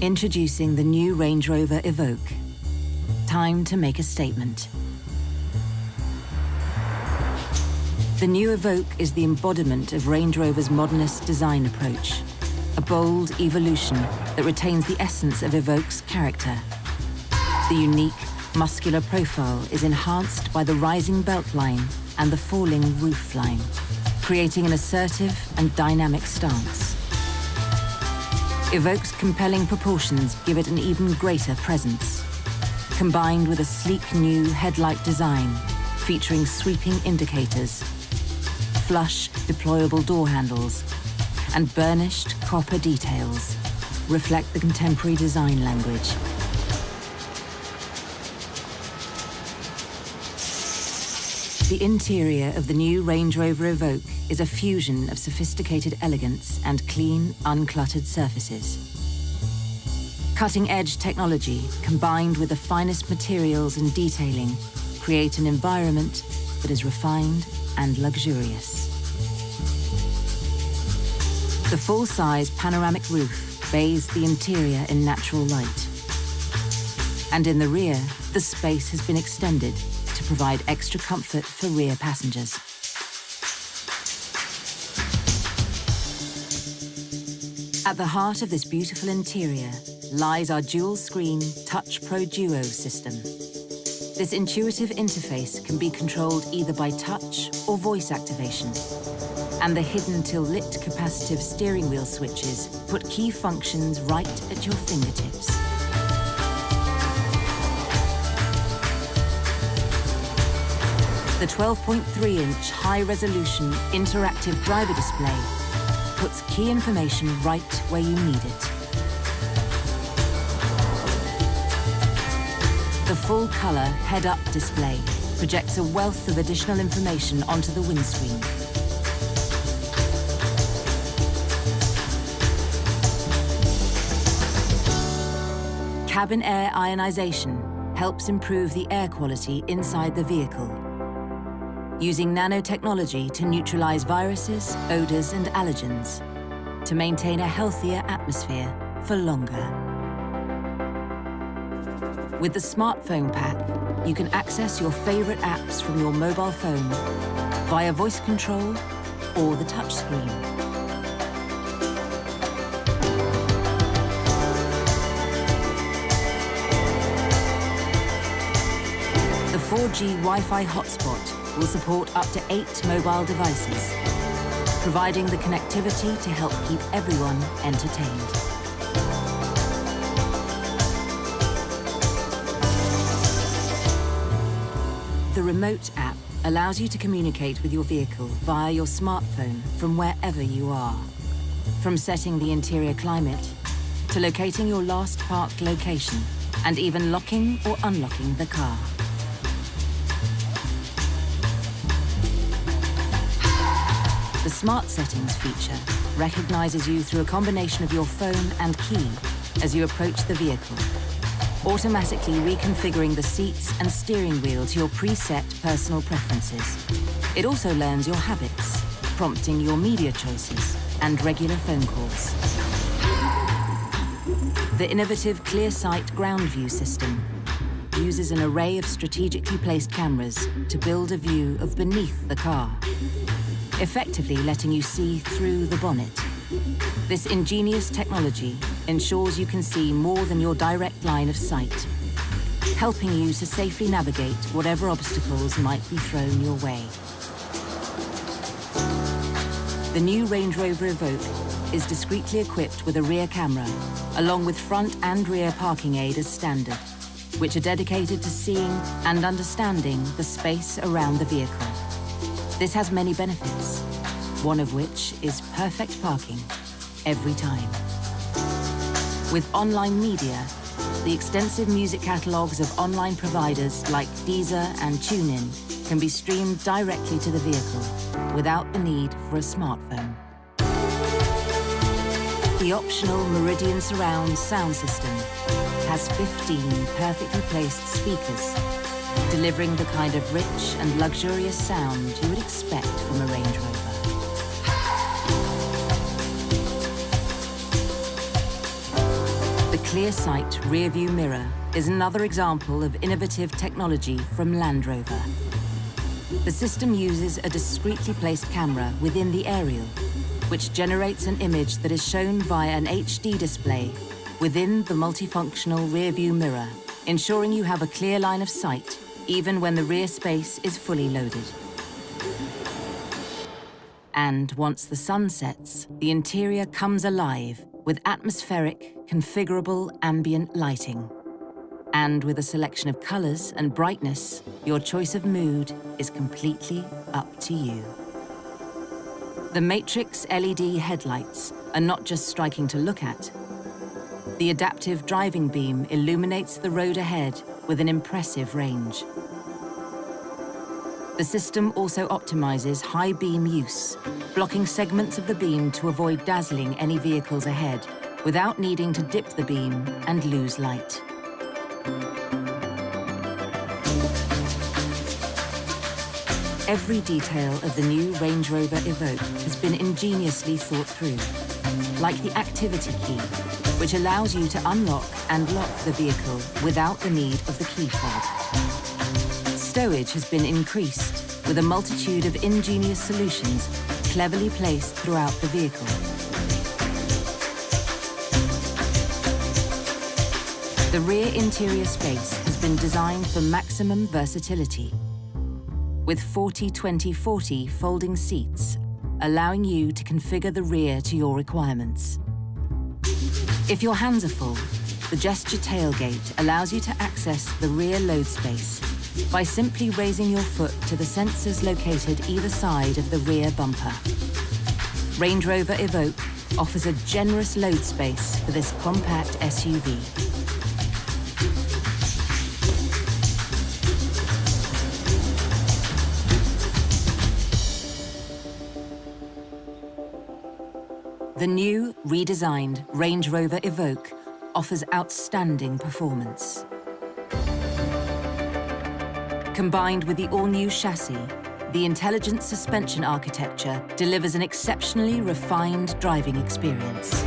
Introducing the new Range Rover Evoque. Time to make a statement. The new Evoque is the embodiment of Range Rover's modernist design approach. A bold evolution that retains the essence of Evoque's character. The unique, muscular profile is enhanced by the rising belt line and the falling roof line, creating an assertive and dynamic stance. Evoque's compelling proportions give it an even greater presence, combined with a sleek new headlight design featuring sweeping indicators, flush deployable door handles, and burnished copper details reflect the contemporary design language. The interior of the new Range Rover Evoque is a fusion of sophisticated elegance and clean, uncluttered surfaces. Cutting-edge technology combined with the finest materials and detailing create an environment that is refined and luxurious. The full-size panoramic roof bathes the interior in natural light. And in the rear, the space has been extended provide extra comfort for rear passengers. At the heart of this beautiful interior lies our dual-screen Touch Pro Duo system. This intuitive interface can be controlled either by touch or voice activation. And the hidden till lit capacitive steering wheel switches put key functions right at your fingertips. The 12.3-inch high-resolution interactive driver display puts key information right where you need it. The full-color head-up display projects a wealth of additional information onto the windscreen. Cabin air ionization helps improve the air quality inside the vehicle using nanotechnology to neutralize viruses, odors and allergens to maintain a healthier atmosphere for longer. With the smartphone pack, you can access your favorite apps from your mobile phone via voice control or the touchscreen. The 4G Wi-Fi hotspot will support up to eight mobile devices, providing the connectivity to help keep everyone entertained. The Remote app allows you to communicate with your vehicle via your smartphone from wherever you are. From setting the interior climate, to locating your last parked location, and even locking or unlocking the car. The Smart Settings feature recognizes you through a combination of your phone and key as you approach the vehicle, automatically reconfiguring the seats and steering wheel to your preset personal preferences. It also learns your habits, prompting your media choices and regular phone calls. The innovative ClearSight ground view system uses an array of strategically placed cameras to build a view of beneath the car, effectively letting you see through the bonnet. This ingenious technology ensures you can see more than your direct line of sight, helping you to safely navigate whatever obstacles might be thrown your way. The new Range Rover Evoque is discreetly equipped with a rear camera, along with front and rear parking aid as standard, which are dedicated to seeing and understanding the space around the vehicle. This has many benefits, one of which is perfect parking every time. With online media, the extensive music catalogues of online providers like Deezer and TuneIn can be streamed directly to the vehicle without the need for a smartphone. The optional Meridian Surround sound system has 15 perfectly placed speakers, delivering the kind of rich and luxurious sound you would expect from a Range Rover. The Clear Sight rear view mirror is another example of innovative technology from Land Rover. The system uses a discreetly placed camera within the aerial, which generates an image that is shown via an HD display within the multifunctional rear view mirror, ensuring you have a clear line of sight even when the rear space is fully loaded. And once the sun sets, the interior comes alive with atmospheric, configurable ambient lighting. And with a selection of colors and brightness, your choice of mood is completely up to you. The Matrix LED headlights are not just striking to look at. The adaptive driving beam illuminates the road ahead with an impressive range. The system also optimizes high beam use, blocking segments of the beam to avoid dazzling any vehicles ahead, without needing to dip the beam and lose light. Every detail of the new Range Rover Evoque has been ingeniously thought through, like the activity key, which allows you to unlock and lock the vehicle without the need of the key fob stowage has been increased with a multitude of ingenious solutions cleverly placed throughout the vehicle. The rear interior space has been designed for maximum versatility with 40-20-40 folding seats, allowing you to configure the rear to your requirements. If your hands are full, the gesture tailgate allows you to access the rear load space by simply raising your foot to the sensors located either side of the rear bumper. Range Rover Evoque offers a generous load space for this compact SUV. The new, redesigned Range Rover Evoque offers outstanding performance. Combined with the all-new chassis, the intelligent suspension architecture delivers an exceptionally refined driving experience.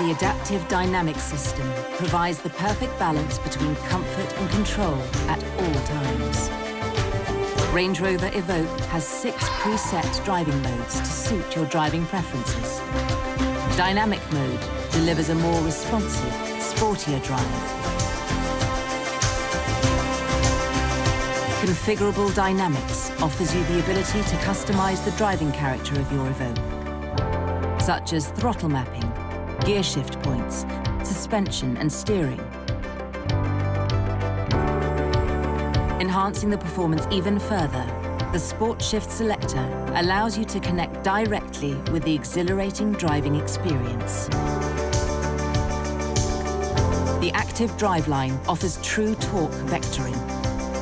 The adaptive dynamic system provides the perfect balance between comfort and control at all times. Range Rover Evoque has six preset driving modes to suit your driving preferences. Dynamic mode delivers a more responsive sportier drive. Configurable Dynamics offers you the ability to customize the driving character of your Evoque, such as throttle mapping, gear shift points, suspension and steering. Enhancing the performance even further, the Sport Shift Selector allows you to connect directly with the exhilarating driving experience. The active driveline offers true torque vectoring,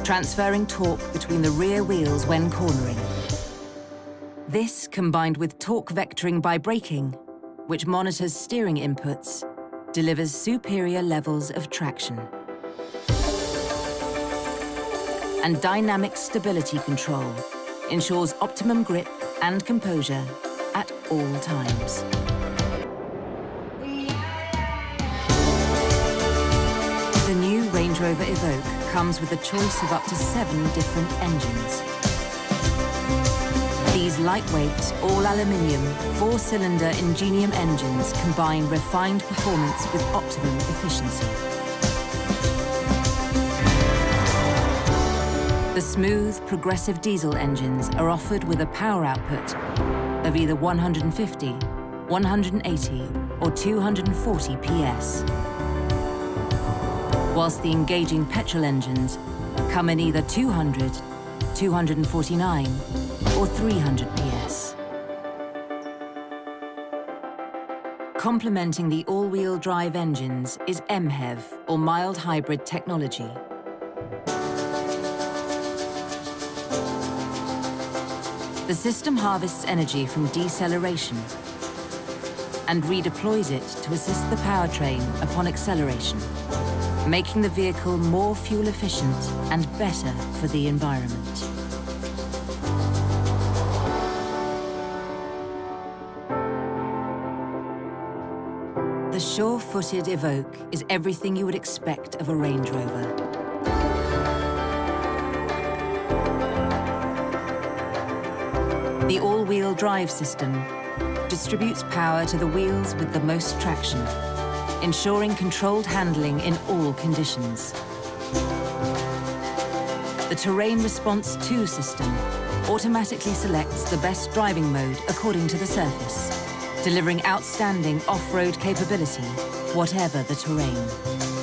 transferring torque between the rear wheels when cornering. This, combined with torque vectoring by braking, which monitors steering inputs, delivers superior levels of traction. And dynamic stability control ensures optimum grip and composure at all times. The new Range Rover Evoque comes with a choice of up to seven different engines. These lightweight, all-aluminium, four-cylinder Ingenium engines combine refined performance with optimum efficiency. The smooth, progressive diesel engines are offered with a power output of either 150, 180 or 240 PS whilst the engaging petrol engines come in either 200, 249 or 300 PS. Complementing the all-wheel drive engines is MHEV, or mild hybrid technology. The system harvests energy from deceleration and redeploys it to assist the powertrain upon acceleration making the vehicle more fuel efficient and better for the environment. The sure-footed Evoque is everything you would expect of a Range Rover. The all-wheel drive system distributes power to the wheels with the most traction, ensuring controlled handling in all conditions. The Terrain Response 2 system automatically selects the best driving mode according to the surface, delivering outstanding off-road capability, whatever the terrain.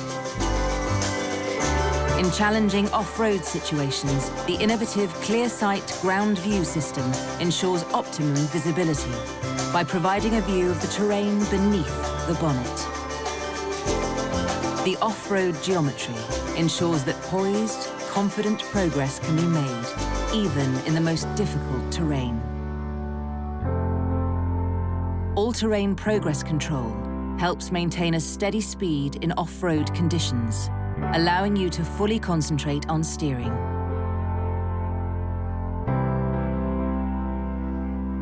In challenging off-road situations, the innovative ClearSight ground view system ensures optimum visibility by providing a view of the terrain beneath the bonnet. The off-road geometry ensures that poised, confident progress can be made, even in the most difficult terrain. All-terrain progress control helps maintain a steady speed in off-road conditions, allowing you to fully concentrate on steering.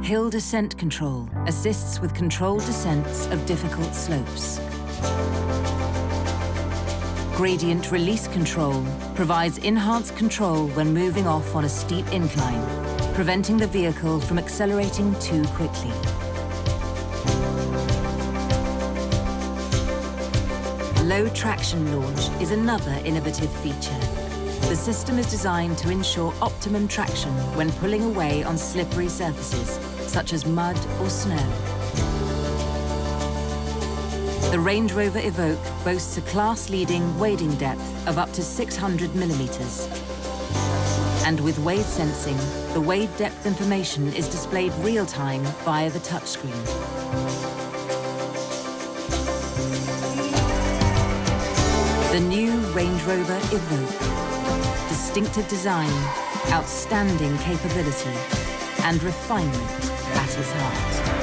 Hill Descent Control assists with controlled descents of difficult slopes. Gradient Release Control provides enhanced control when moving off on a steep incline, preventing the vehicle from accelerating too quickly. Low traction launch is another innovative feature. The system is designed to ensure optimum traction when pulling away on slippery surfaces, such as mud or snow. The Range Rover Evoque boasts a class-leading wading depth of up to 600 millimetres. And with wade sensing, the wade depth information is displayed real-time via the touchscreen. The new Range Rover Evoque. Distinctive design, outstanding capability, and refinement at its heart.